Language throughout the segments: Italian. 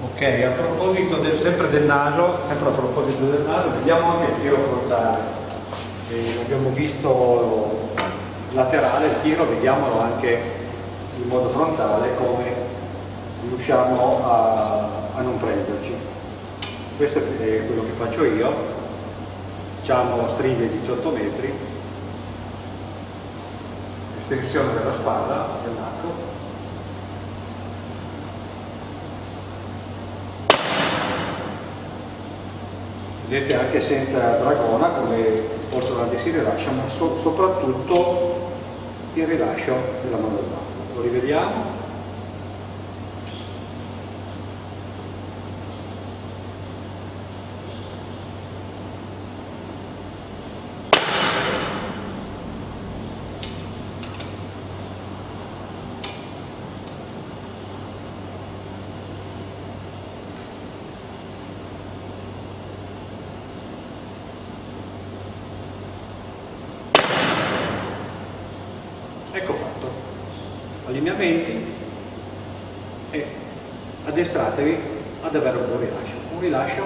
Ok, a proposito del, sempre del naso, sempre a proposito del naso, vediamo anche il tiro frontale. Eh, abbiamo visto laterale il tiro, vediamolo anche in modo frontale come riusciamo a, a non prenderci. Questo è quello che faccio io, facciamo stringhe 18 metri, estensione della spalla, vedete anche senza dragona come porto avanti si rilascia ma so, soprattutto il rilascio della mano d'arco lo rivediamo allineamenti e addestratevi ad avere un buon rilascio un rilascio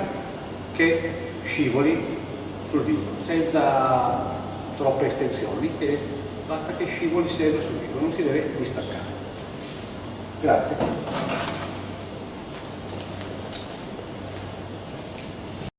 che scivoli sul vivo senza troppe estensioni e basta che scivoli sempre sul vivo non si deve distaccare. Grazie